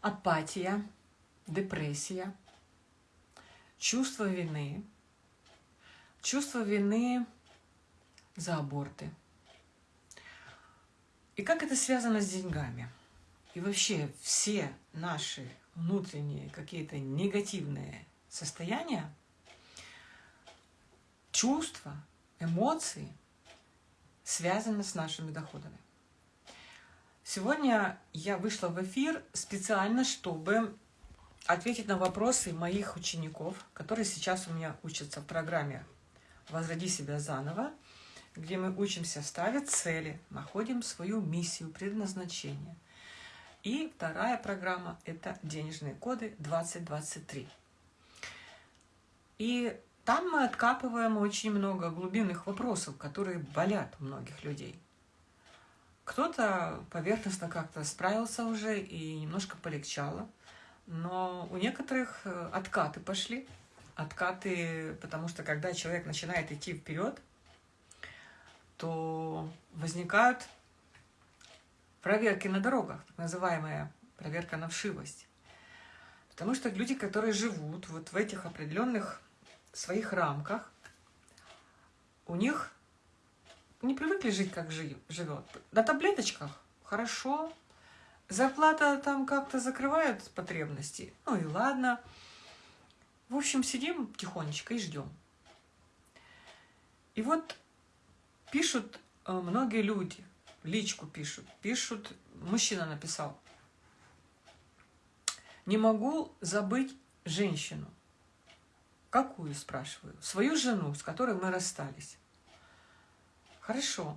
апатия, депрессия, чувство вины, чувство вины за аборты. И как это связано с деньгами? И вообще все наши внутренние какие-то негативные состояния, чувства, эмоции связаны с нашими доходами. Сегодня я вышла в эфир специально, чтобы ответить на вопросы моих учеников, которые сейчас у меня учатся в программе «Возроди себя заново», где мы учимся ставить цели, находим свою миссию, предназначение. И вторая программа – это «Денежные коды 2023». И там мы откапываем очень много глубинных вопросов, которые болят многих людей – кто-то поверхностно как-то справился уже и немножко полегчало, но у некоторых э, откаты пошли. Откаты, потому что когда человек начинает идти вперед, то возникают проверки на дорогах, так называемая проверка на вшивость. Потому что люди, которые живут вот в этих определенных своих рамках, у них не привыкли жить, как живет. На таблеточках хорошо, зарплата там как-то закрывает потребности, ну и ладно. В общем, сидим тихонечко и ждем. И вот пишут э, многие люди, личку пишут, пишут, мужчина написал, не могу забыть женщину. Какую, спрашиваю? Свою жену, с которой мы расстались. Хорошо.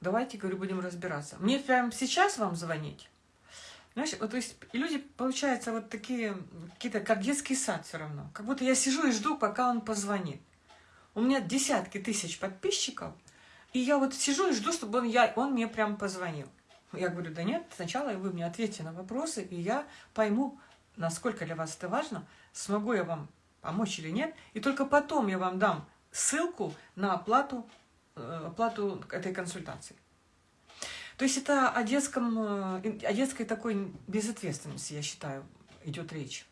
Давайте, говорю, будем разбираться. Мне прямо сейчас вам звонить? Знаешь, вот, то есть люди, получаются вот такие, какие-то, как детский сад все равно. Как будто я сижу и жду, пока он позвонит. У меня десятки тысяч подписчиков, и я вот сижу и жду, чтобы он, я, он мне прям позвонил. Я говорю, да нет, сначала вы мне ответьте на вопросы, и я пойму, насколько для вас это важно, смогу я вам помочь или нет, и только потом я вам дам ссылку на оплату оплату этой консультации. То есть это о, детском, э, о детской такой безответственности, я считаю, идет речь.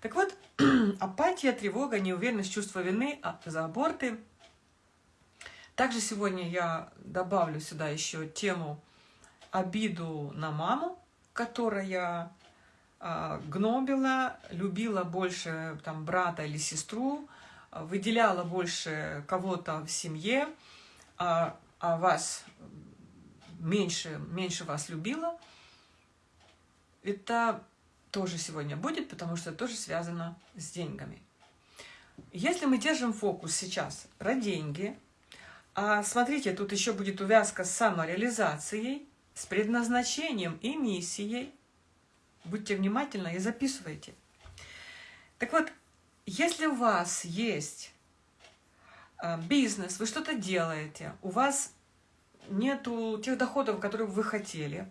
Так вот, апатия, тревога, неуверенность, чувство вины а, за аборты. Также сегодня я добавлю сюда еще тему обиду на маму, которая а, гнобила, любила больше там, брата или сестру, выделяла больше кого-то в семье, а, а вас меньше, меньше вас любила, это тоже сегодня будет, потому что это тоже связано с деньгами. Если мы держим фокус сейчас про деньги, а смотрите, тут еще будет увязка с самореализацией, с предназначением и миссией, будьте внимательны и записывайте. Так вот, если у вас есть а, бизнес, вы что-то делаете, у вас нету тех доходов, которые вы хотели,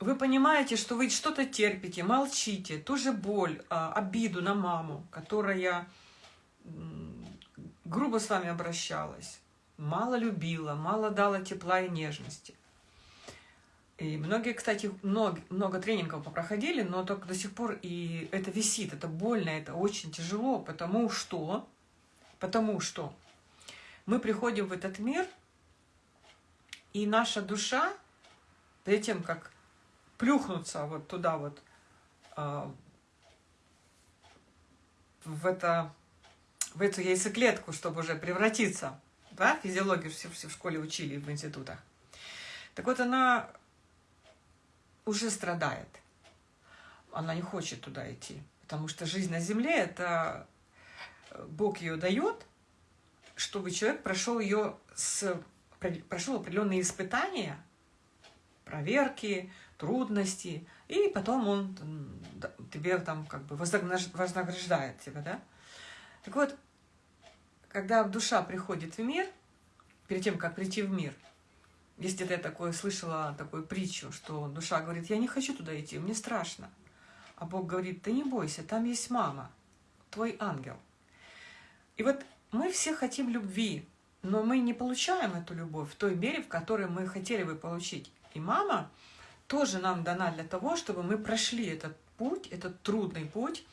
вы понимаете, что вы что-то терпите, молчите, ту же боль, а, обиду на маму, которая грубо с вами обращалась, мало любила, мало дала тепла и нежности. И многие, кстати, много, много тренингов проходили, но только до сих пор и это висит, это больно, это очень тяжело, потому что Потому что мы приходим в этот мир, и наша душа, перед тем, как плюхнуться вот туда вот, а, в, это, в эту яйцеклетку, чтобы уже превратиться, да, физиологию все, все в школе учили, в институтах. Так вот, она уже страдает. Она не хочет туда идти, потому что жизнь на Земле – это Бог ее дает, чтобы человек прошел ее с, прошел определенные испытания, проверки, трудности, и потом он тебе там как бы вознаграждает тебя, да? Так вот, когда душа приходит в мир, перед тем, как прийти в мир, если ты такое слышала, такую притчу, что душа говорит, я не хочу туда идти, мне страшно. А Бог говорит, ты не бойся, там есть мама, твой ангел – и вот мы все хотим любви, но мы не получаем эту любовь в той мере, в которой мы хотели бы получить. И мама тоже нам дана для того, чтобы мы прошли этот путь, этот трудный путь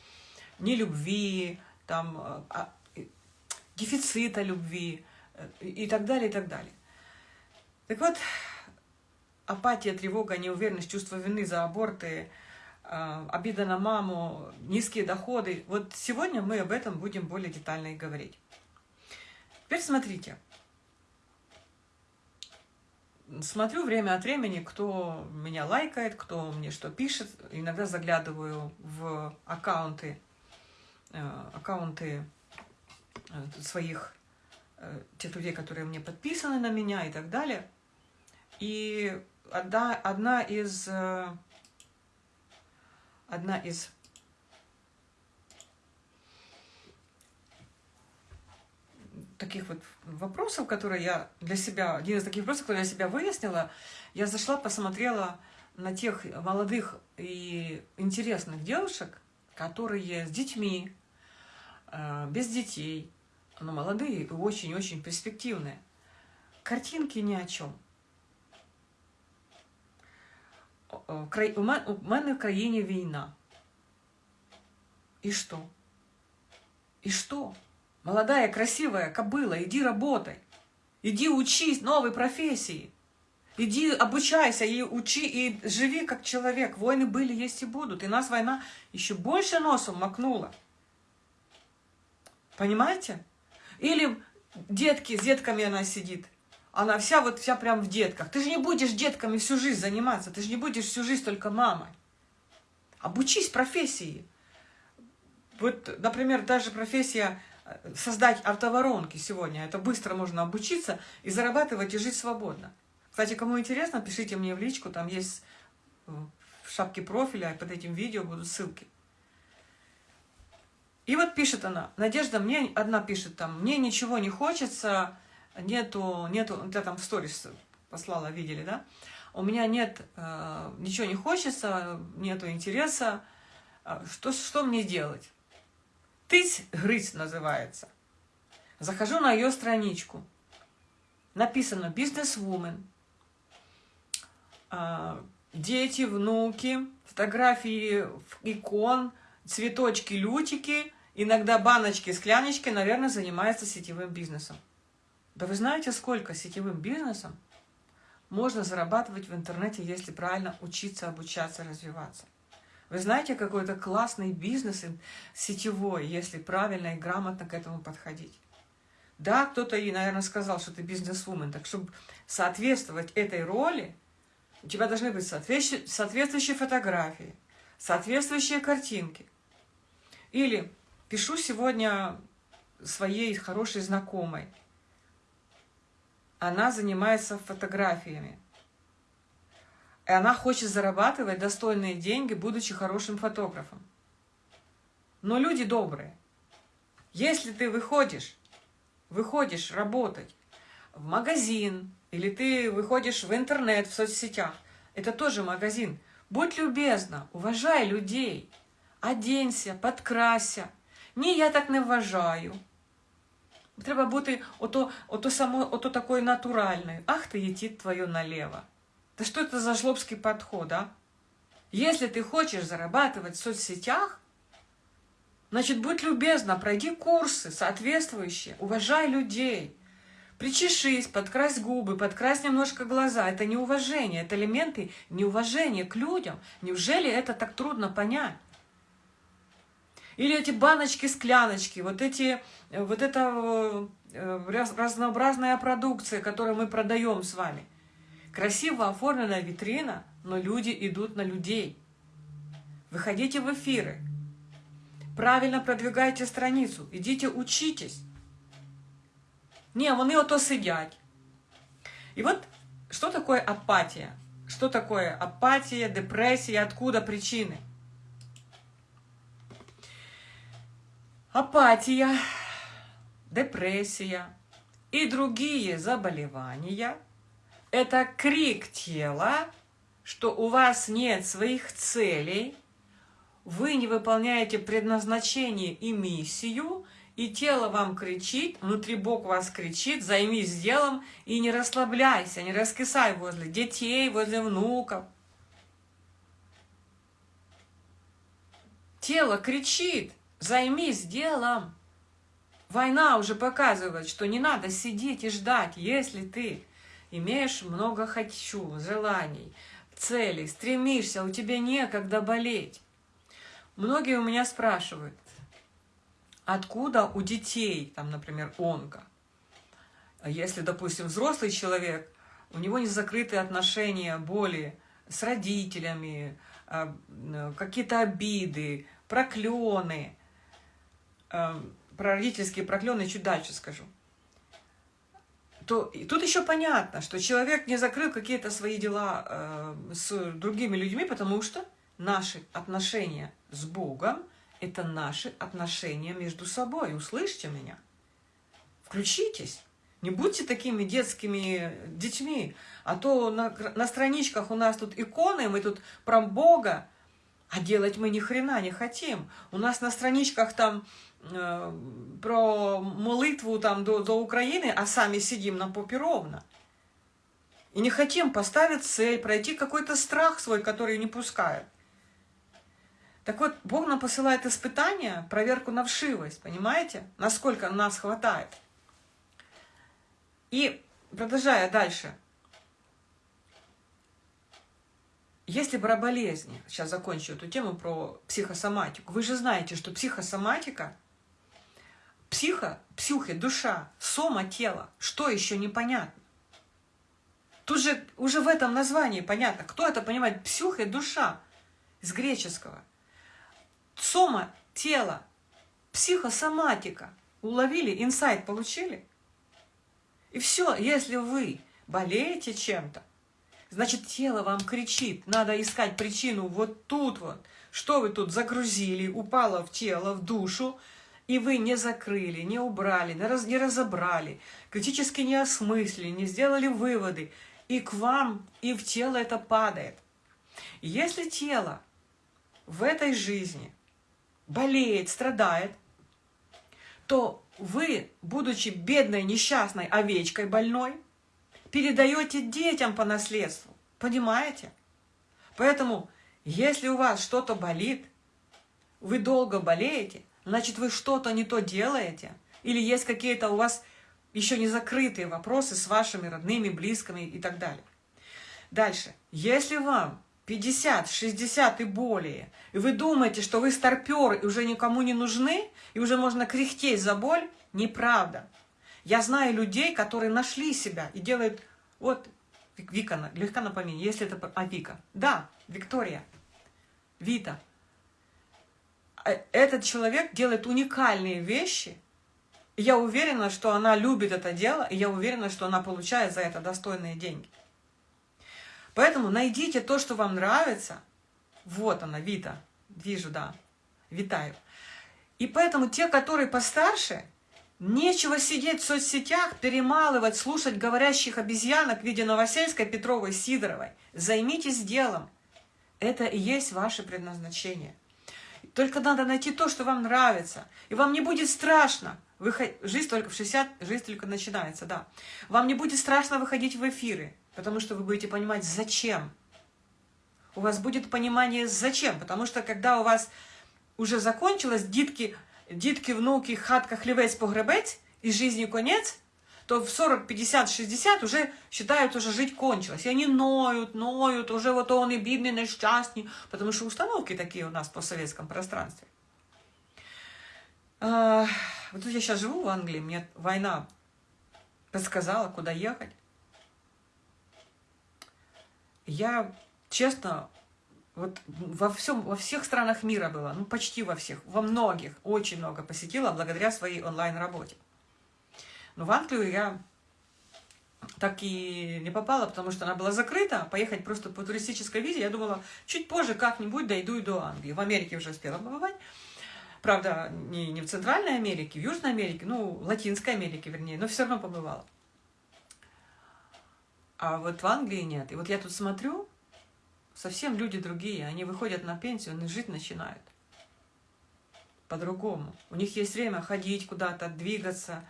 нелюбви, там, а, а дефицита любви э, и так далее, и так далее. Так вот, апатия, тревога, неуверенность, чувство вины за аборты, а, обида на маму, низкие доходы. Вот сегодня мы об этом будем более детально и говорить. Теперь смотрите. Смотрю время от времени, кто меня лайкает, кто мне что пишет. Иногда заглядываю в аккаунты, э, аккаунты э, своих, э, тех людей, которые мне подписаны на меня и так далее. И одна, одна из одна из таких вот вопросов, которые я для себя, один из таких вопросов, которые я себя выяснила, я зашла, посмотрела на тех молодых и интересных девушек, которые с детьми, э, без детей, но молодые и очень-очень перспективные. Картинки ни о чем. У мене в країні війна. И что? И что? Молодая, красивая кобыла, иди работай. Иди учись новой профессии. Иди обучайся и учи, и живи как человек. Войны были, есть и будут. И нас война еще больше носом макнула. Понимаете? Или детки, с детками она сидит. Она вся вот вся прям в детках. Ты же не будешь детками всю жизнь заниматься. Ты же не будешь всю жизнь только мамой. Обучись профессии. Вот, например, даже профессия создать автоворонки сегодня. Это быстро можно обучиться и зарабатывать и жить свободно. Кстати, кому интересно, пишите мне в личку, там есть э, в шапке профиля, под этим видео будут ссылки. И вот пишет она, Надежда, мне одна пишет там, мне ничего не хочется, нету, нету, я там в сторис послала, видели, да? У меня нет, э, ничего не хочется, нету интереса, а что, что мне делать? Тысь грызть называется. Захожу на ее страничку. Написано «Бизнесвумен». А, дети, внуки, фотографии икон, цветочки, лютики, иногда баночки, скляночки, наверное, занимается сетевым бизнесом. Да вы знаете, сколько сетевым бизнесом можно зарабатывать в интернете, если правильно учиться, обучаться, развиваться? Вы знаете, какой то классный бизнес сетевой, если правильно и грамотно к этому подходить. Да, кто-то и, наверное, сказал, что ты бизнесвумен. Так, чтобы соответствовать этой роли, у тебя должны быть соответствующие фотографии, соответствующие картинки. Или пишу сегодня своей хорошей знакомой. Она занимается фотографиями. И она хочет зарабатывать достойные деньги, будучи хорошим фотографом. Но люди добрые. Если ты выходишь, выходишь работать в магазин, или ты выходишь в интернет, в соцсетях, это тоже магазин. Будь любезна, уважай людей, оденься, подкрася. Ні, я так не вважаю. Треба бути ото, ото, само, ото такою натуральною. Ах, ти летить твоє налево. Да что это за жлобский подход, а? Если ты хочешь зарабатывать в соцсетях, значит, будь любезна, пройди курсы соответствующие, уважай людей. Причешись, подкрась губы, подкрась немножко глаза. Это неуважение, это элементы неуважения к людям. Неужели это так трудно понять? Или эти баночки, скляночки, вот эти, вот эта э, разнообразная продукция, которую мы продаем с вами. Красиво оформленная витрина, но люди идут на людей. Выходите в эфиры. Правильно продвигайте страницу. Идите учитесь. Не, вони ото сидять. И вот что такое апатия? Что такое апатия, депрессия, откуда причины? апатия, депрессия и другие заболевания – это крик тела, что у вас нет своих целей, вы не выполняете предназначение и миссию, и тело вам кричит, внутри Бог вас кричит, займись делом и не расслабляйся, не раскисай возле детей, возле внуков. Тело кричит, займись делом. Война уже показывает, что не надо сидеть и ждать, если ты имеешь много хочу, желаний, целей, стремишься, у тебя некогда болеть. Многие у меня спрашивают, откуда у детей, там, например, онко. Если, допустим, взрослый человек, у него не закрытые отношения, боли с родителями, а, какие-то обиды, проклены, а, про родительские проклены чуть дальше скажу. То тут еще понятно, что человек не закрыл какие-то свои дела э, с другими людьми, потому что наши отношения с Богом – это наши отношения между собой. Услышьте меня. Включитесь. Не будьте такими детскими детьми, а то на, на страничках у нас тут иконы, мы тут про Бога, а делать мы ни хрена не хотим. У нас на страничках там про молитву там до, до Украины, а сами сидим на попе ровно. И не хотим поставить цель, пройти какой-то страх свой, который не пускает. Так вот, Бог нам посылает испытания, проверку на вшивость, понимаете? Насколько нас хватает. И продолжая дальше. Если про болезни, сейчас закончу эту тему про психосоматику. Вы же знаете, что психосоматика, психо, псюхи, душа, сома, тело, что еще непонятно. Тут же уже в этом названии понятно, кто это понимает, псюха, душа, из греческого. Сома – тело, психосоматика. Уловили, инсайт получили? И все, если вы болеете чем-то, значит тело вам кричит, надо искать причину вот тут вот. Что вы тут загрузили, упало в тело, в душу, и вы не закрыли, не убрали, не, раз, не разобрали, критически не осмыслили, не сделали выводы, и к вам, и в тело это падает. Если тело в этой жизни болеет, страдает, то вы, будучи бедной, несчастной овечкой больной, передаете детям по наследству. Понимаете? Поэтому, если у вас что-то болит, вы долго болеете, значит, вы что-то не то делаете, или есть какие-то у вас еще не закрытые вопросы с вашими родными, близкими и так далее. Дальше. Если вам 50, 60 и более, и вы думаете, что вы старпер и уже никому не нужны, и уже можно кряхтеть за боль, неправда. Я знаю людей, которые нашли себя и делают... Вот, Вика, легко напомни, если это... А, Вика. Да, Виктория. Вита. Э, этот человек делает уникальные вещи. Я уверена, что она любит это дело, и я уверена, что она получает за это достойные деньги. Поэтому найдите то, что вам нравится. Вот она, Вита. Вижу, да. Витаю. И поэтому те, которые постарше, нечего сидеть в соцсетях, перемалывать, слушать говорящих обезьянок в виде Новосельской, Петровой, Сидоровой. Займитесь делом. Это и есть ваше предназначение. Только надо найти то, что вам нравится. И вам не будет страшно. Выход... Жизнь только в 60, жизнь только начинается, да. Вам не будет страшно выходить в эфиры. Потому что вы будете понимать, зачем. У вас будет понимание, зачем. Потому что когда у вас уже закончилось дітки, дітки, внуки, хатка, хлівець, погребець, и жизни конец, то в 40, 50, 60 уже считают, уже жить кончилось. И они ноют, ноют, уже вот он и бедный, несчастный, потому что установки такие у нас по советском пространстве. А, вот тут я сейчас живу в Англии, мне война подсказала, куда ехать. Я, честно, вот во, всем, во всех странах мира была, ну почти во всех, во многих, очень много посетила благодаря своей онлайн-работе. Но в Англию я так и не попала, потому что она была закрыта. Поехать просто по туристической визе, я думала, чуть позже как-нибудь дойду и до Англии. В Америке уже успела побывать. Правда, не, не в Центральной Америке, в Южной Америке, ну, Латинской Америке, вернее, но все равно побывала. А вот в Англии нет. И вот я тут смотрю, совсем люди другие. Они выходят на пенсию, они жить начинают. По-другому. У них есть время ходить куда-то, двигаться.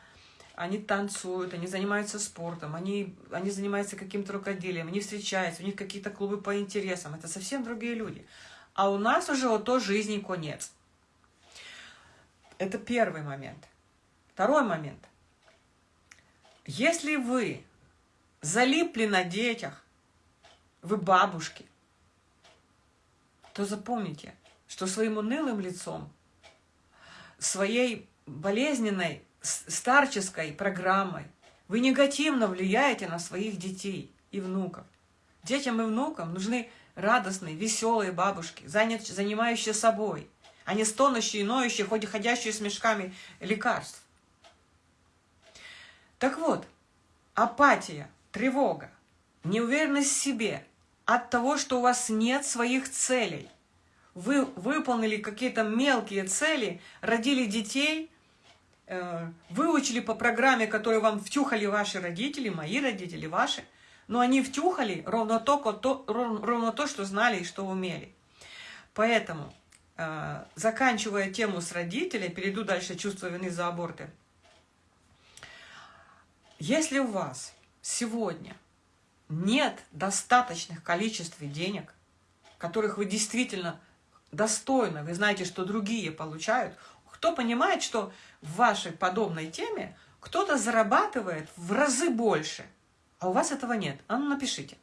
Они танцуют, они занимаются спортом, они, они занимаются каким-то рукоделием, они встречаются, у них какие-то клубы по интересам. Это совсем другие люди. А у нас уже вот то жизни конец. Это первый момент. Второй момент. Если вы залипли на детях, вы бабушки, то запомните, что своим унылым лицом, своей болезненной старческой программой вы негативно влияете на своих детей и внуков. Детям и внукам нужны радостные, веселые бабушки, занимающие собой, а не стонущие, ноющие, хоть и ходящие с мешками лекарств. Так вот, апатия, тревога, неуверенность в себе от того, что у вас нет своих целей. Вы выполнили какие-то мелкие цели, родили детей, выучили по программе, которую вам втюхали ваши родители, мои родители, ваши, но они втюхали ровно то, ровно то что знали и что умели. Поэтому, э, заканчивая тему с родителей, перейду дальше чувство вины за аборты. Если у вас сегодня нет достаточных количеств денег, которых вы действительно достойно, вы знаете, что другие получают, кто понимает, что в вашей подобной теме кто-то зарабатывает в разы больше, а у вас этого нет. А ну напишите.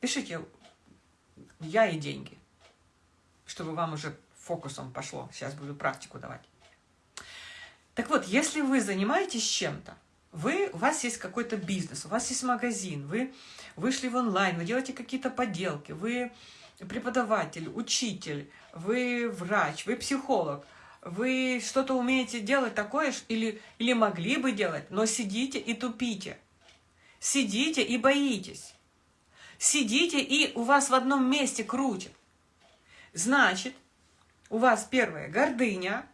Пишите «я и деньги», чтобы вам уже фокусом пошло. Сейчас буду практику давать. Так вот, если вы занимаетесь чем-то, вы, у вас есть какой-то бизнес, у вас есть магазин, вы вышли в онлайн, вы делаете какие-то поделки, вы преподаватель, учитель, вы врач, вы психолог, вы что-то умеете делать такое, или, или могли бы делать, но сидите и тупите. Сидите и боитесь. Сидите и у вас в одном месте крутит. Значит, у вас первое – гордыня,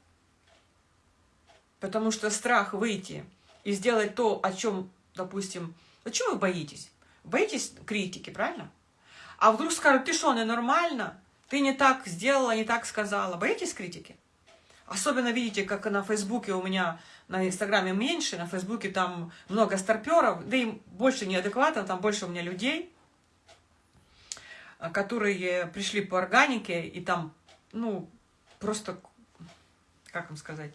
потому что страх выйти и сделать то, о чем, допустим, о чем вы боитесь? Боитесь критики, правильно? А вдруг скажут, ты что, ненормально? Ты не так сделала, не так сказала. Боитесь критики? Особенно видите, как на Фейсбуке у меня, на Инстаграме меньше, на Фейсбуке там много старперов, да и больше неадекватно, там больше у меня людей, которые пришли по органике, и там, ну, просто, как вам сказать,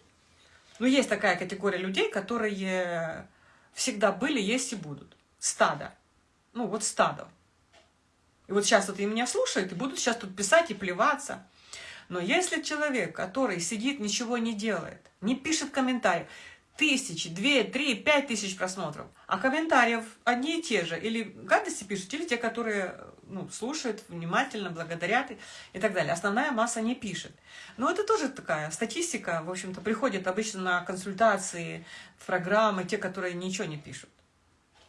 ну, есть такая категория людей, которые всегда были, есть и будут. Стадо. Ну, вот стадо. И вот сейчас вот и меня слушают, и будут сейчас тут писать и плеваться. Но если человек, который сидит, ничего не делает, не пишет комментариев, тысячи, две, три, пять тысяч просмотров, а комментариев одни и те же, или гадости пишут, или те, которые ну, слушают внимательно, благодарят и, и так далее. Основная масса не пишет. Но это тоже такая статистика, в общем-то, приходит обычно на консультации, в программы, те, которые ничего не пишут.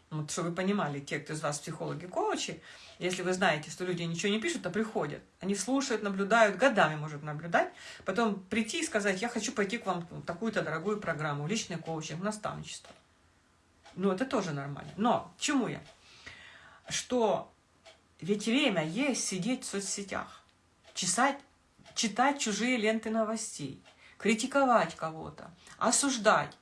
Вот, чтобы вы понимали, те, кто из вас психологи, коучи, если вы знаете, что люди ничего не пишут, то приходят. Они слушают, наблюдают, годами может наблюдать, потом прийти и сказать, я хочу пойти к вам в такую-то дорогую программу, личный коучинг, наставничество. Ну, это тоже нормально. Но, чему я? Что ведь время есть сидеть в соцсетях, чесать, читать чужие ленты новостей, критиковать кого-то, осуждать.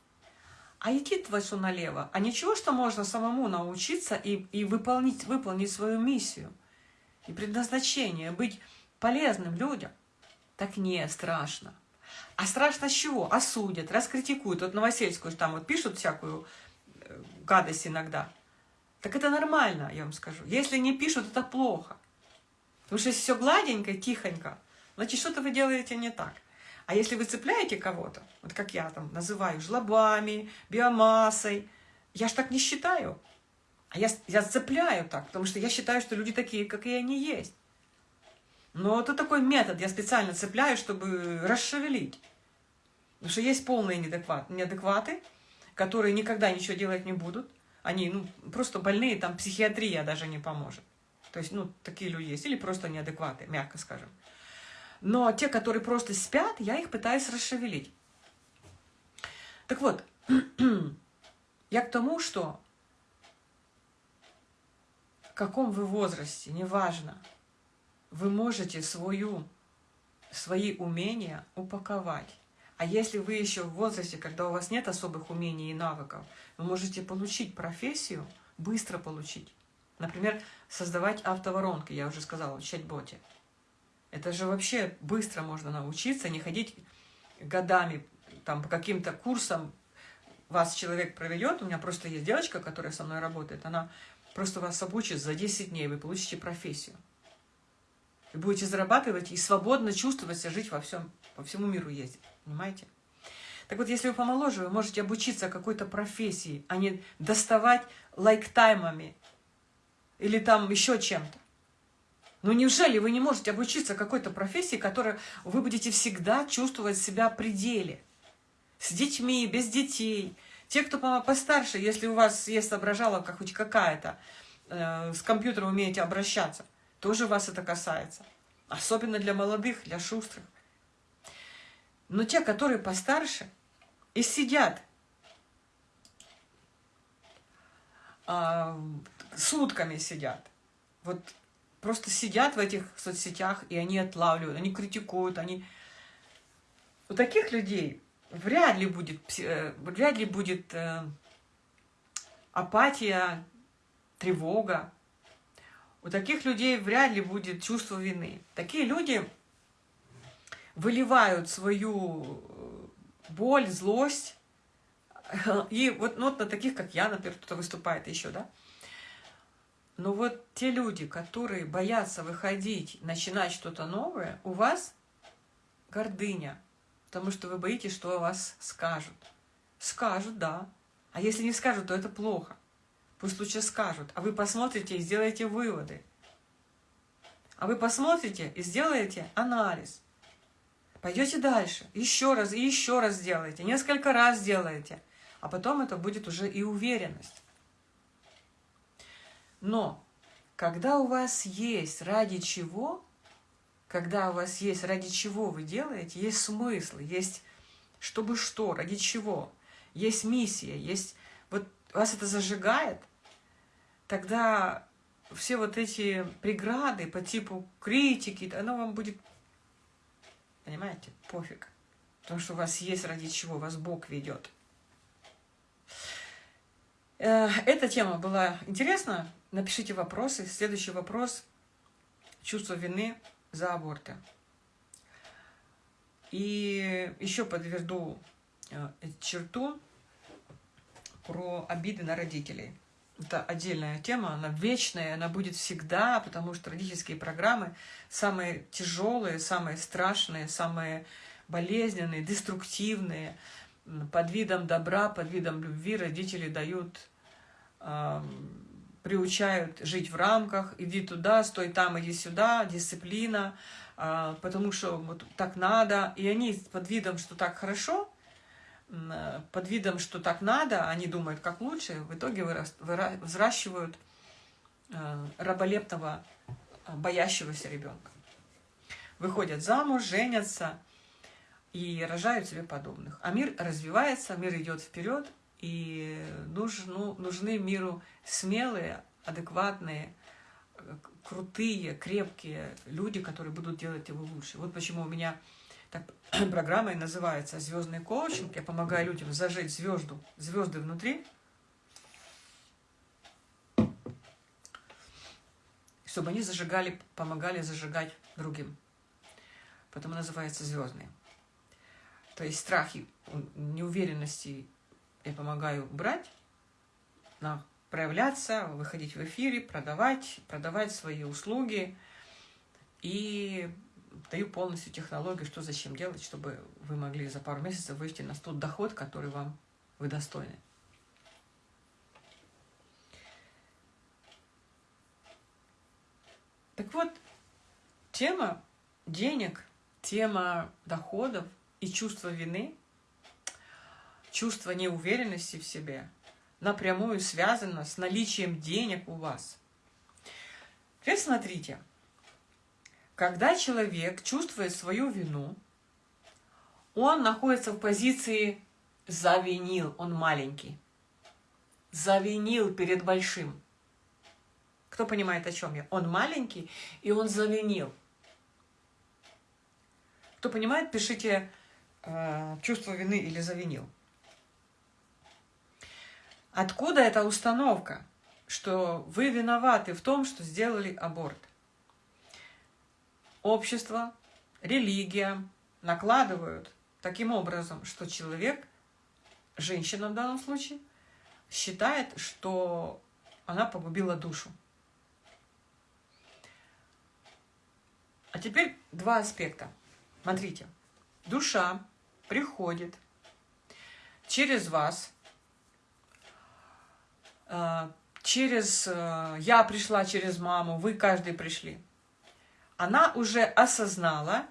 А идти твою налево. А ничего, что можно самому научиться и, и выполнить, выполнить свою миссию и предназначение, быть полезным людям. Так не страшно. А страшно с чего? Осудят, раскритикуют. Вот Новосельскую там вот пишут всякую э, гадость иногда. Так это нормально, я вам скажу. Если не пишут, это плохо. Потому что если все гладенько, тихонько, значит, что-то вы делаете не так. А если вы цепляете кого-то, вот как я там называю, жлобами, биомассой, я ж так не считаю. А я, я цепляю так, потому что я считаю, что люди такие, как и они есть. Но это такой метод, я специально цепляю, чтобы расшевелить. Потому что есть полные неадекваты, которые никогда ничего делать не будут. Они ну, просто больные, там психиатрия даже не поможет. То есть, ну, такие люди есть. Или просто неадекваты, мягко скажем. Но те, которые просто спят, я их пытаюсь расшевелить. Так вот, я к тому, что в каком вы возрасте, неважно, вы можете свою, свои умения упаковать. А если вы еще в возрасте, когда у вас нет особых умений и навыков, вы можете получить профессию, быстро получить. Например, создавать автоворонки, я уже сказала, в чат-боте. Это же вообще быстро можно научиться, не ходить годами там по каким-то курсам вас человек проведет, у меня просто есть девочка, которая со мной работает, она просто вас обучит за 10 дней, вы получите профессию. Вы будете зарабатывать и свободно чувствовать себя, жить во всем, по всему миру ездить, понимаете? Так вот, если вы помоложе, вы можете обучиться какой-то профессии, а не доставать лайктаймами или там еще чем-то. Ну неужели вы не можете обучиться какой-то профессии, которой вы будете всегда чувствовать себя в пределе? С детьми, без детей. Те, кто постарше, если у вас есть соображаловка хоть какая-то, э, с компьютером умеете обращаться, тоже вас это касается. Особенно для молодых, для шустрых. Но те, которые постарше и сидят а, сутками сидят, вот просто сидят в этих соцсетях, и они отлавливают, они критикуют, они... У таких людей вряд ли будет, э, вряд ли будет э, апатия, тревога. У таких людей вряд ли будет чувство вины. Такие люди выливают свою э, боль, злость. И вот, ну, вот на таких, как я, например, кто-то выступает еще, да, но вот те люди, которые боятся выходить, начинать что-то новое, у вас гордыня, потому что вы боитесь, что о вас скажут. Скажут, да. А если не скажут, то это плохо. Пусть лучше скажут. А вы посмотрите и сделаете выводы. А вы посмотрите и сделаете анализ. Пойдете дальше, еще раз и еще раз сделаете, несколько раз сделаете. А потом это будет уже и уверенность. Но когда у вас есть ради чего, когда у вас есть ради чего вы делаете, есть смысл, есть чтобы что, ради чего, есть миссия, есть вот вас это зажигает, тогда все вот эти преграды по типу критики, оно вам будет, понимаете, пофиг. Потому что у вас есть ради чего, вас Бог ведет. Э, эта тема была интересна. Напишите вопросы. Следующий вопрос. Чувство вины за аборты. И еще подведу э, черту про обиды на родителей. Это отдельная тема, она вечная, она будет всегда, потому что родительские программы самые тяжелые, самые страшные, самые болезненные, деструктивные. Под видом добра, под видом любви родители дают приучают жить в рамках, иди туда, стой там, иди сюда, дисциплина, а, потому что вот так надо. И они под видом, что так хорошо, под видом, что так надо, они думают, как лучше, в итоге взращивают а, раболепного, а, боящегося ребенка. Выходят замуж, женятся и рожают себе подобных. А мир развивается, мир идет вперед, и нужну, нужны миру смелые, адекватные, крутые, крепкие люди, которые будут делать его лучше. Вот почему у меня так, программа и называется «Звездный коучинг». Я помогаю людям зажечь звезду, звезды внутри, чтобы они зажигали, помогали зажигать другим. Потому называется «Звездный». То есть страхи, неуверенности я помогаю брать, проявляться, выходить в эфире, продавать, продавать свои услуги. И даю полностью технологию, что зачем делать, чтобы вы могли за пару месяцев выйти на тот доход, который вам вы достойны. Так вот, тема денег, тема доходов и чувство вины чувство неуверенности в себе напрямую связано с наличием денег у вас. Теперь смотрите, когда человек чувствует свою вину, он находится в позиции «завинил», он маленький. Завинил перед большим. Кто понимает, о чем я? Он маленький, и он завинил. Кто понимает, пишите э, чувство вины или завинил. Откуда эта установка, что вы виноваты в том, что сделали аборт? Общество, религия накладывают таким образом, что человек, женщина в данном случае, считает, что она погубила душу. А теперь два аспекта. Смотрите, душа приходит через вас, через э, я пришла через маму, вы каждый пришли. Она уже осознала,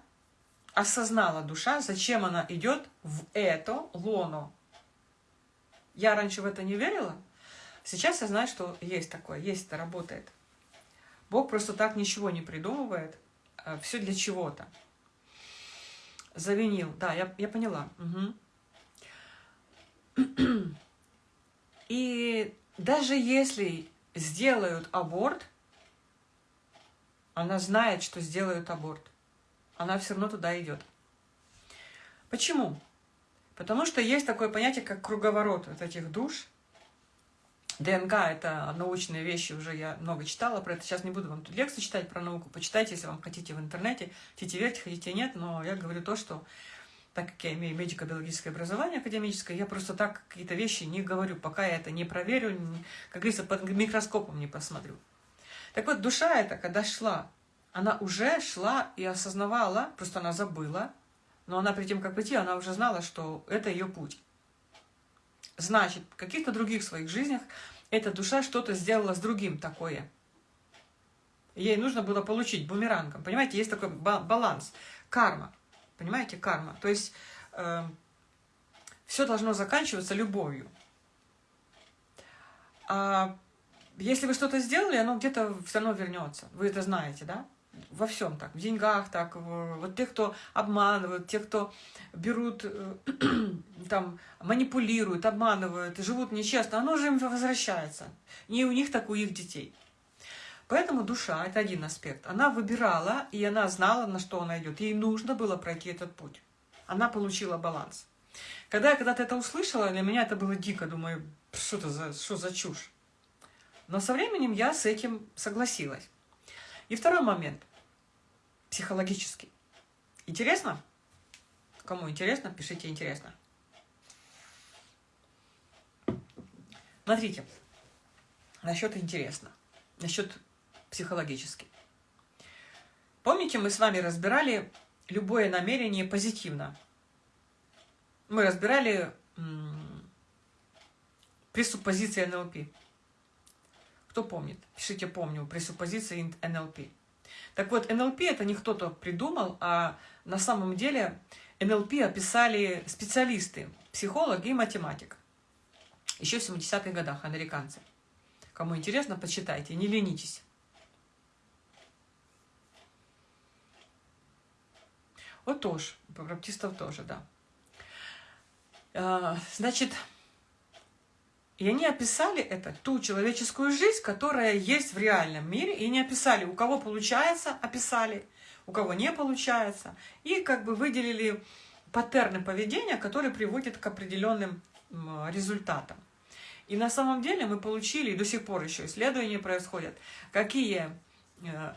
осознала душа, зачем она идет в это лоно. Я раньше в это не верила, сейчас я знаю, что есть такое, есть это, работает. Бог просто так ничего не придумывает, э, все для чего-то. Завинил, да, я, я поняла. Угу. И даже если сделают аборт, она знает, что сделают аборт. Она все равно туда идет. Почему? Потому что есть такое понятие, как круговорот вот этих душ. ДНК – это научные вещи, уже я много читала про это. Сейчас не буду вам тут лекцию читать про науку. Почитайте, если вам хотите в интернете. Хотите верьте, хотите нет. Но я говорю то, что так как я имею медико-биологическое образование академическое, я просто так какие-то вещи не говорю, пока я это не проверю, не, как говорится, под микроскопом не посмотрю. Так вот, душа эта, когда шла, она уже шла и осознавала, просто она забыла, но она перед тем, как прийти, она уже знала, что это ее путь. Значит, в каких-то других своих жизнях эта душа что-то сделала с другим такое. Ей нужно было получить бумерангом. Понимаете, есть такой баланс. Карма. Понимаете, карма. То есть э, все должно заканчиваться любовью. А если вы что-то сделали, оно где-то все равно вернется. Вы это знаете, да? Во всем так, в деньгах так, вот те, кто обманывают, те, кто берут, э, там, манипулируют, обманывают, живут нечестно, оно же им возвращается. Не у них, так у их детей. Поэтому душа – это один аспект. Она выбирала, и она знала, на что она идет. Ей нужно было пройти этот путь. Она получила баланс. Когда я когда-то это услышала, для меня это было дико. Думаю, что это за, что за чушь? Но со временем я с этим согласилась. И второй момент. Психологический. Интересно? Кому интересно, пишите «интересно». Смотрите, насчет интересно, насчет психологически. Помните, мы с вами разбирали любое намерение позитивно. Мы разбирали пресуппозиции НЛП. Кто помнит? Пишите «помню» пресуппозиции НЛП. Так вот, НЛП это не кто-то придумал, а на самом деле НЛП описали специалисты, психолог и математик. Еще в 70-х годах американцы. Кому интересно, почитайте, не ленитесь. Тоже, баптистов тоже, да. А, значит, и они описали это, ту человеческую жизнь, которая есть в реальном мире, и не описали, у кого получается, описали, у кого не получается, и как бы выделили паттерны поведения, которые приводят к определенным результатам. И на самом деле мы получили, и до сих пор еще исследования происходят, какие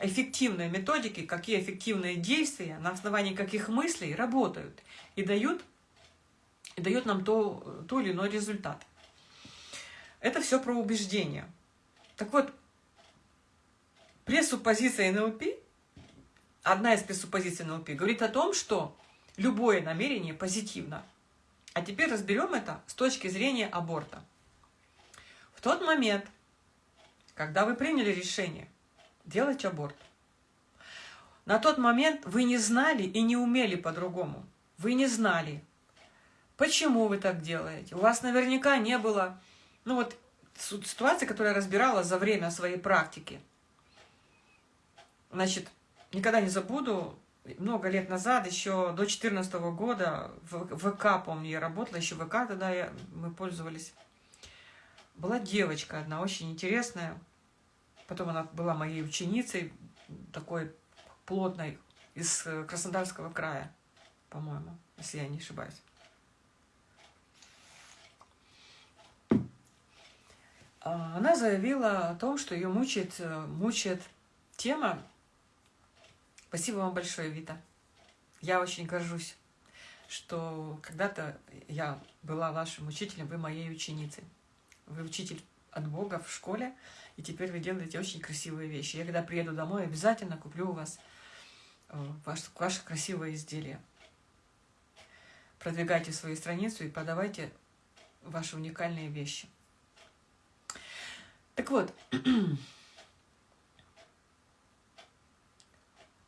эффективные методики, какие эффективные действия, на основании каких мыслей работают и дают, и дают нам то, то или иной результат. Это все про убеждения. Так вот, пресуппозиция НЛП, одна из пресуппозиций НЛП, говорит о том, что любое намерение позитивно. А теперь разберем это с точки зрения аборта. В тот момент, когда вы приняли решение делать аборт. На тот момент вы не знали и не умели по-другому. Вы не знали, почему вы так делаете. У вас наверняка не было, ну вот, ситуации, которую я разбирала за время своей практики. Значит, никогда не забуду, много лет назад, еще до 2014 года, в ВК, помню, я работала, еще ВК тогда я, мы пользовались. Была девочка одна, очень интересная, Потом она была моей ученицей, такой плотной, из э, Краснодарского края, по-моему, если я не ошибаюсь. А, она заявила о том, что ее мучает, э, мучает тема. Спасибо вам большое, Вита. Я очень горжусь, что когда-то я была вашим учителем, вы моей ученицей. Вы учитель от Бога в школе, и теперь вы делаете очень красивые вещи. Я когда приеду домой, обязательно куплю у вас э, ваше, ваше красивое изделие. Продвигайте свою страницу и продавайте ваши уникальные вещи. Так вот,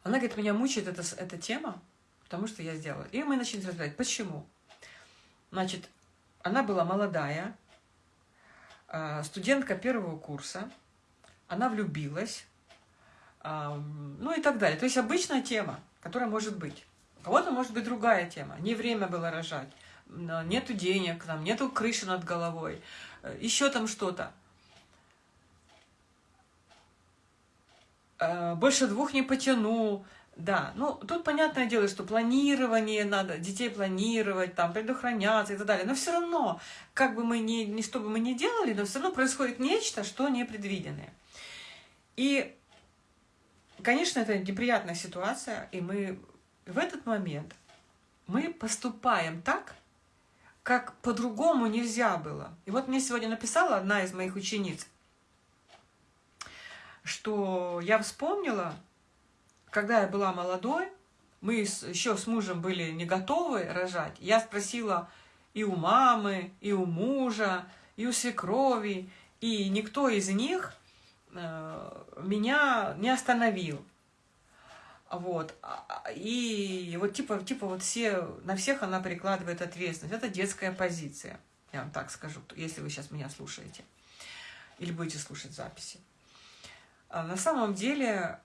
она говорит, меня мучает эта, эта тема, потому что я сделала. И мы начали разбирать, почему. Значит, она была молодая, студентка первого курса, она влюбилась, а, ну и так далее. То есть обычная тема, которая может быть. У кого-то может быть другая тема. Не время было рожать, нету денег, там, нету крыши над головой, э, еще там что-то. Э, больше двух не потяну, да, ну тут понятное дело, что планирование надо, детей планировать, там, предохраняться и так далее. Но все равно, как бы мы ни, ни что бы мы ни делали, но все равно происходит нечто, что непредвиденное. И, конечно, это неприятная ситуация, и мы в этот момент мы поступаем так, как по-другому нельзя было. И вот мне сегодня написала одна из моих учениц, что я вспомнила, когда я была молодой, мы еще с мужем были не готовы рожать. Я спросила и у мамы, и у мужа, и у свекрови, и никто из них э, меня не остановил. Вот. А, а, и вот типа, типа вот все, на всех она перекладывает ответственность. Это детская позиция, я вам так скажу, если вы сейчас меня слушаете. Или будете слушать записи. А на самом деле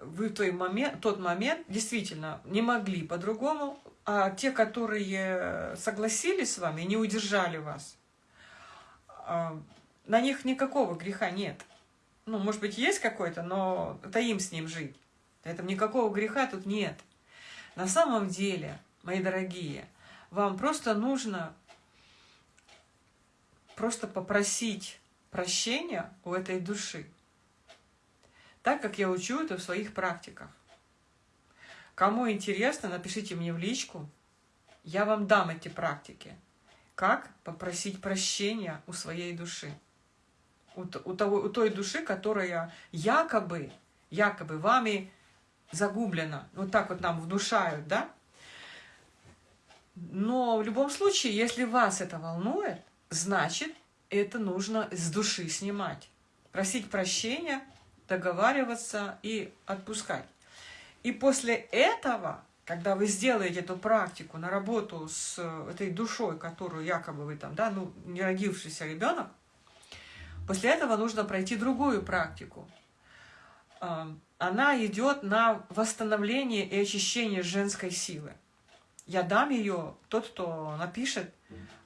вы в тот момент, тот момент действительно не могли по-другому, а те, которые согласились с вами, не удержали вас, а, на них никакого греха нет. Ну, может быть, есть какой-то, но это им с ним жить. Поэтому никакого греха тут нет. На самом деле, мои дорогие, вам просто нужно просто попросить прощения у этой души так как я учу это в своих практиках. Кому интересно, напишите мне в личку, я вам дам эти практики. Как попросить прощения у своей души. У, у, того, у той души, которая якобы, якобы вами загублена. Вот так вот нам внушают, да? Но в любом случае, если вас это волнует, значит, это нужно с души снимать. Просить прощения – договариваться и отпускать. И после этого, когда вы сделаете эту практику на работу с этой душой, которую якобы вы там, да, ну, не родившийся ребенок, после этого нужно пройти другую практику. Она идет на восстановление и очищение женской силы. Я дам ее, тот, кто напишет,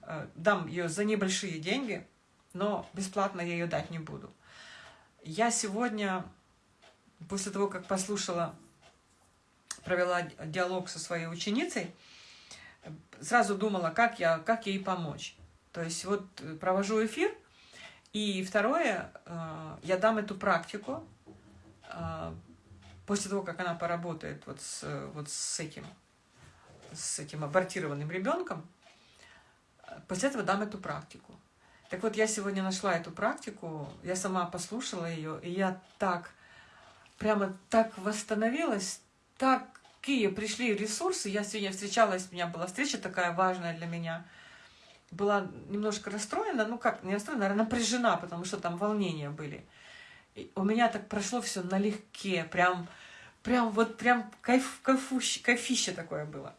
э, дам ее за небольшие деньги, но бесплатно я ее дать не буду. Я сегодня, после того, как послушала, провела диалог со своей ученицей, сразу думала, как, я, как ей помочь. То есть вот э, провожу эфир, и второе, э, я дам эту практику, э, после того, как она поработает вот с, вот с этим, с этим абортированным ребенком, после этого дам эту практику. Так вот, я сегодня нашла эту практику, я сама послушала ее, и я так, прямо так восстановилась, такие пришли ресурсы. Я сегодня встречалась, у меня была встреча такая важная для меня. Была немножко расстроена, ну как, не расстроена, наверное, напряжена, потому что там волнения были. И у меня так прошло все налегке, прям, прям вот прям кайф, кайфуще, кайфище такое было.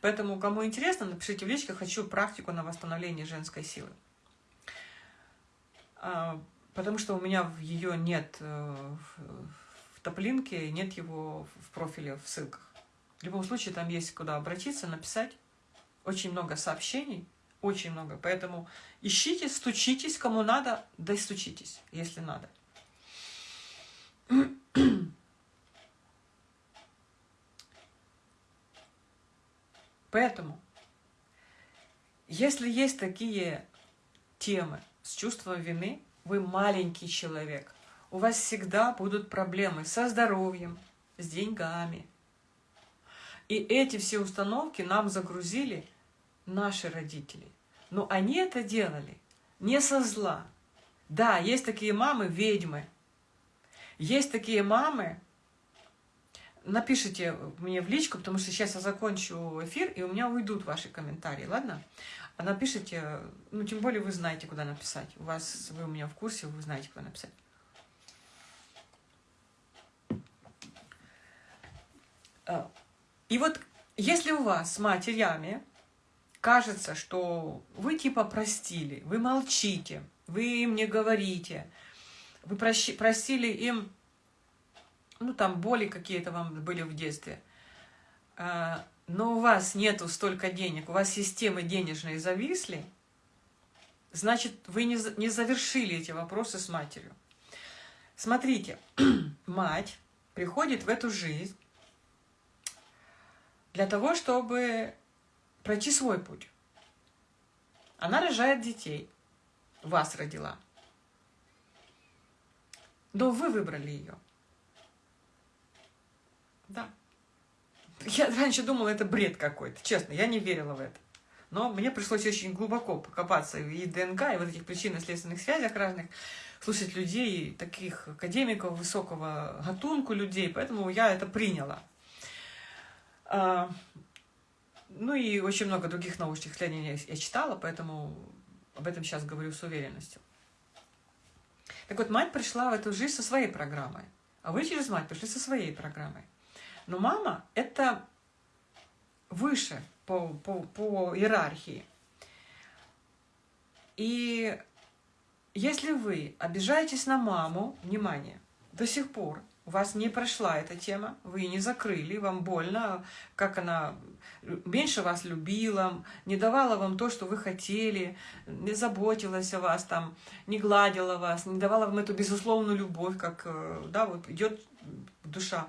Поэтому, кому интересно, напишите в личках, хочу практику на восстановление женской силы. А, потому что у меня ее нет э, в топлинке, нет его в профиле, в ссылках. В любом случае, там есть куда обратиться, написать. Очень много сообщений, очень много. Поэтому ищите, стучитесь, кому надо, да и стучитесь, если надо. Поэтому, если есть такие темы, с чувством вины, вы маленький человек. У вас всегда будут проблемы со здоровьем, с деньгами. И эти все установки нам загрузили наши родители. Но они это делали не со зла. Да, есть такие мамы ведьмы. Есть такие мамы, напишите мне в личку, потому что сейчас я закончу эфир, и у меня уйдут ваши комментарии, ладно? А напишите, ну, тем более вы знаете, куда написать. У вас, вы у меня в курсе, вы знаете, куда написать. А, и вот если у вас с матерями кажется, что вы типа простили, вы молчите, вы им не говорите, вы прощи, простили им, ну там боли какие-то вам были в детстве, а, но у вас нету столько денег, у вас системы денежные зависли, значит, вы не, не завершили эти вопросы с матерью. Смотрите, мать приходит в эту жизнь для того, чтобы пройти свой путь. Она рожает детей, вас родила. Но вы выбрали ее. Да. Я раньше думала, это бред какой-то, честно, я не верила в это. Но мне пришлось очень глубоко покопаться и ДНК, и в этих причинно-следственных связях разных, слушать людей, таких академиков высокого гатунку людей, поэтому я это приняла. А, ну и очень много других научных исследований я читала, поэтому об этом сейчас говорю с уверенностью. Так вот, мать пришла в эту жизнь со своей программой, а вы через мать пришли со своей программой. Но мама – это выше по, по, по иерархии. И если вы обижаетесь на маму, внимание, до сих пор у вас не прошла эта тема, вы не закрыли, вам больно, как она меньше вас любила, не давала вам то, что вы хотели, не заботилась о вас, там, не гладила вас, не давала вам эту безусловную любовь, как, э, да, вот идет душа,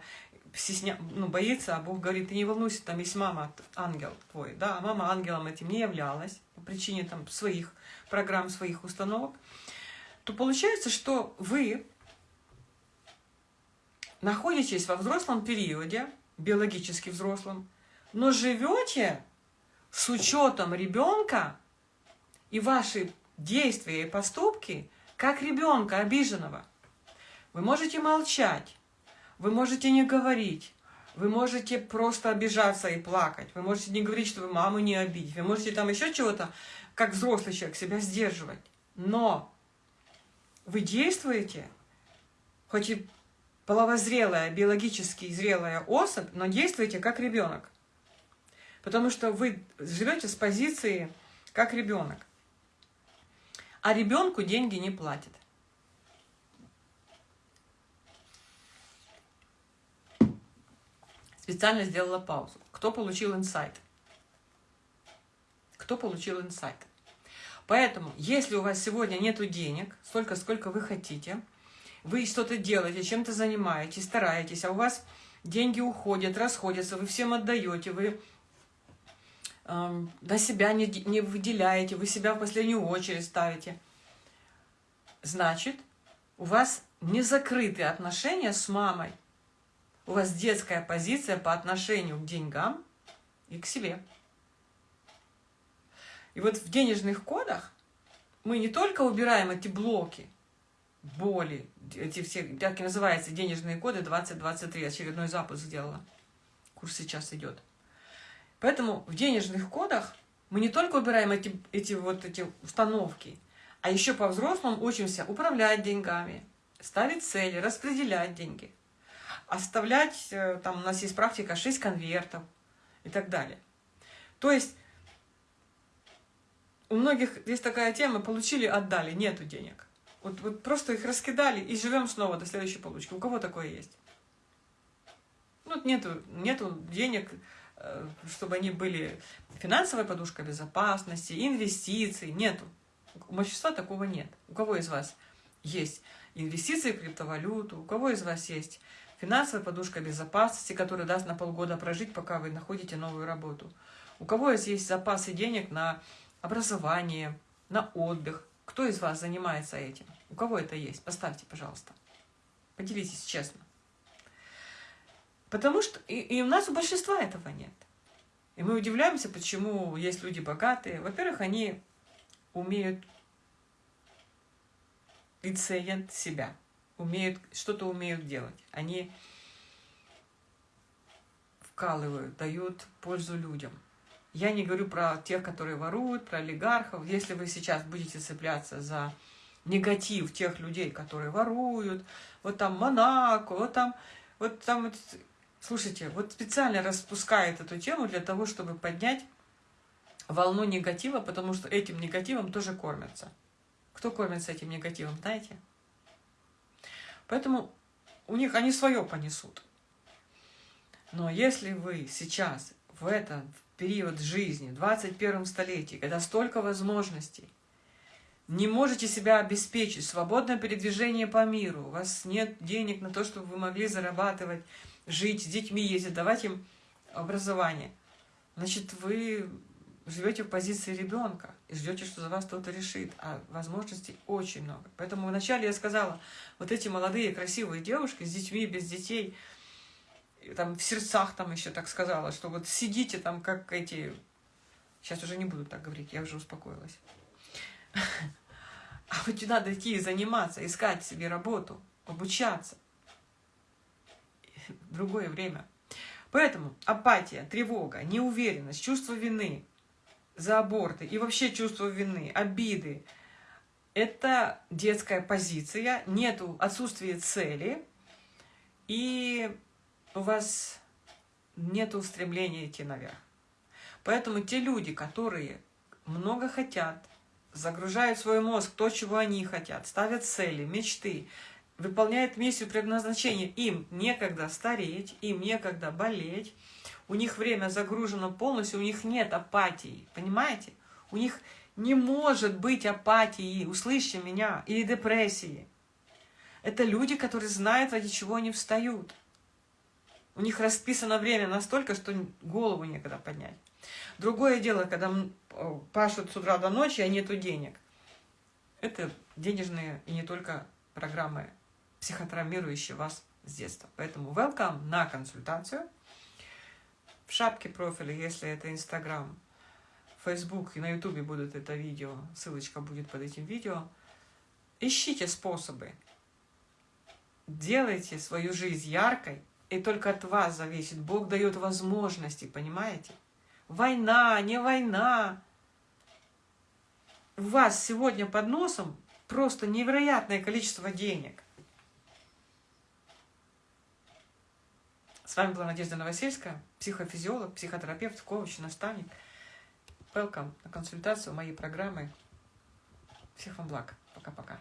стесня... ну, боится, а Бог говорит, ты не волнуйся, там есть мама, ангел твой, да, а мама ангелом этим не являлась по причине там своих программ, своих установок, то получается, что вы находитесь во взрослом периоде, биологически взрослом, но живете с учетом ребенка и ваши действия и поступки, как ребенка обиженного. Вы можете молчать, вы можете не говорить, вы можете просто обижаться и плакать, вы можете не говорить, что вы маму не обидеть, вы можете там еще чего-то, как взрослый человек, себя сдерживать. Но вы действуете, хоть и половозрелая, биологически зрелая особь, но действуете как ребенок. Потому что вы живете с позиции как ребенок. А ребенку деньги не платят. Специально сделала паузу. Кто получил инсайт? Кто получил инсайт? Поэтому, если у вас сегодня нет денег, столько, сколько вы хотите, вы что-то делаете, чем-то занимаетесь, стараетесь, а у вас деньги уходят, расходятся, вы всем отдаете, вы э, на себя не, не выделяете, вы себя в последнюю очередь ставите. Значит, у вас не закрытые отношения с мамой. У вас детская позиция по отношению к деньгам и к себе. И вот в денежных кодах мы не только убираем эти блоки, боли, эти все, так и называются денежные коды 2023, очередной запуск сделала. Курс сейчас идет. Поэтому в денежных кодах мы не только убираем эти, эти вот эти установки, а еще по-взрослому учимся управлять деньгами, ставить цели, распределять деньги, оставлять, э, там у нас есть практика 6 конвертов и так далее. То есть у многих есть такая тема, получили, отдали, нету денег. Вот, вот просто их раскидали и живем снова до следующей получки. У кого такое есть? Ну, нету, нету денег, э, чтобы они были финансовая подушка безопасности, инвестиции, нету. У большинства такого нет. У кого из вас есть инвестиции в криптовалюту, у кого из вас есть финансовая подушка безопасности, которая даст на полгода прожить, пока вы находите новую работу. У кого есть запасы денег на образование, на отдых, кто из вас занимается этим? У кого это есть? Поставьте, пожалуйста. Поделитесь честно. Потому что и, и у нас у большинства этого нет. И мы удивляемся, почему есть люди богатые. Во-первых, они умеют и ценят себя, умеют, что-то умеют делать. Они вкалывают, дают пользу людям. Я не говорю про тех, которые воруют, про олигархов. Если вы сейчас будете цепляться за негатив тех людей, которые воруют, вот там Монако, вот там, вот там, вот, слушайте, вот специально распускает эту тему для того, чтобы поднять волну негатива, потому что этим негативом тоже кормятся. Кто кормится этим негативом, знаете? Поэтому у них они свое понесут. Но если вы сейчас, в этот период жизни, в 21 столетии, когда столько возможностей, не можете себя обеспечить, свободное передвижение по миру, у вас нет денег на то, чтобы вы могли зарабатывать, жить, с детьми ездить, давать им образование, значит, вы живете в позиции ребенка и ждете, что за вас кто-то решит, а возможностей очень много. Поэтому вначале я сказала, вот эти молодые красивые девушки с детьми, без детей, там в сердцах там еще так сказала, что вот сидите там как эти... Сейчас уже не буду так говорить, я уже успокоилась. А вот надо идти и заниматься, искать себе работу, обучаться. Другое время. Поэтому апатия, тревога, неуверенность, чувство вины, за аборты и вообще чувство вины, обиды. Это детская позиция, нету отсутствия цели, и у вас нет устремления идти наверх. Поэтому те люди, которые много хотят, загружают свой мозг то, чего они хотят, ставят цели, мечты, выполняют миссию предназначения, им некогда стареть, им некогда болеть, у них время загружено полностью, у них нет апатии, понимаете? У них не может быть апатии, услышьте меня, или депрессии. Это люди, которые знают, ради чего они встают. У них расписано время настолько, что голову некогда поднять. Другое дело, когда пашут с утра до ночи, а нету денег. Это денежные и не только программы, психотравмирующие вас с детства. Поэтому welcome на консультацию – в шапке профиля, если это Инстаграм, Фейсбук и на Ютубе будут это видео, ссылочка будет под этим видео. Ищите способы. Делайте свою жизнь яркой, и только от вас зависит. Бог дает возможности, понимаете? Война, не война. У вас сегодня под носом просто невероятное количество денег – С вами была Надежда Новосельская, психофизиолог, психотерапевт, коуч, наставник. Welcome на консультацию моей программы. Всех вам благ. Пока-пока.